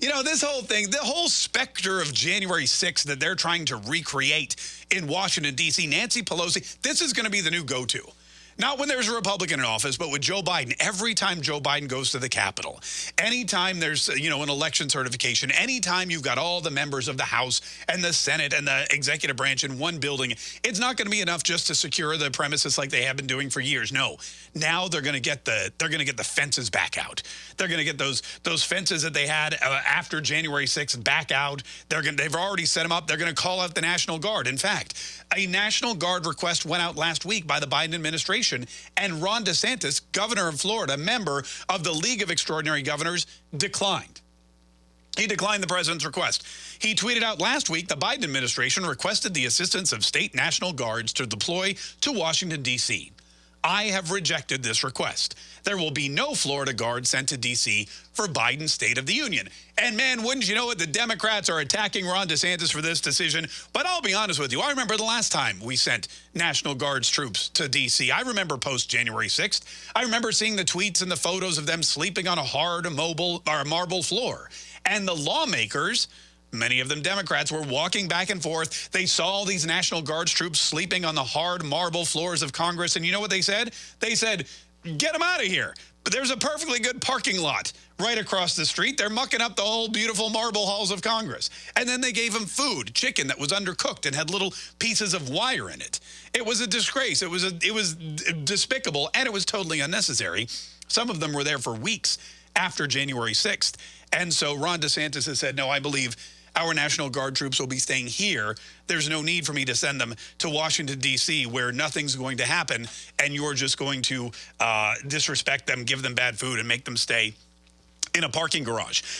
You know, this whole thing, the whole specter of January 6th that they're trying to recreate in Washington, D.C., Nancy Pelosi, this is going to be the new go-to. Not when there's a Republican in office, but with Joe Biden. Every time Joe Biden goes to the Capitol, anytime there's, you know, an election certification, anytime you've got all the members of the House and the Senate and the executive branch in one building, it's not going to be enough just to secure the premises like they have been doing for years. No. Now they're going to get the they're going to get the fences back out. They're going to get those those fences that they had uh, after January 6th back out. They're going they've already set them up. They're going to call out the National Guard. In fact, a National Guard request went out last week by the Biden administration and Ron DeSantis, governor of Florida, member of the League of Extraordinary Governors, declined. He declined the president's request. He tweeted out last week the Biden administration requested the assistance of state National Guards to deploy to Washington, D.C. I have rejected this request. There will be no Florida guard sent to D.C. for Biden's State of the Union. And man, wouldn't you know it, the Democrats are attacking Ron DeSantis for this decision. But I'll be honest with you, I remember the last time we sent National Guards troops to D.C. I remember post-January 6th. I remember seeing the tweets and the photos of them sleeping on a hard mobile or marble floor. And the lawmakers Many of them Democrats were walking back and forth. They saw these National Guards troops sleeping on the hard marble floors of Congress. And you know what they said? They said, get them out of here. But there's a perfectly good parking lot right across the street. They're mucking up the whole beautiful marble halls of Congress. And then they gave them food, chicken that was undercooked and had little pieces of wire in it. It was a disgrace. It was, a, it was despicable, and it was totally unnecessary. Some of them were there for weeks after January 6th. And so Ron DeSantis has said, no, I believe our National Guard troops will be staying here. There's no need for me to send them to Washington, D.C., where nothing's going to happen, and you're just going to uh, disrespect them, give them bad food, and make them stay in a parking garage.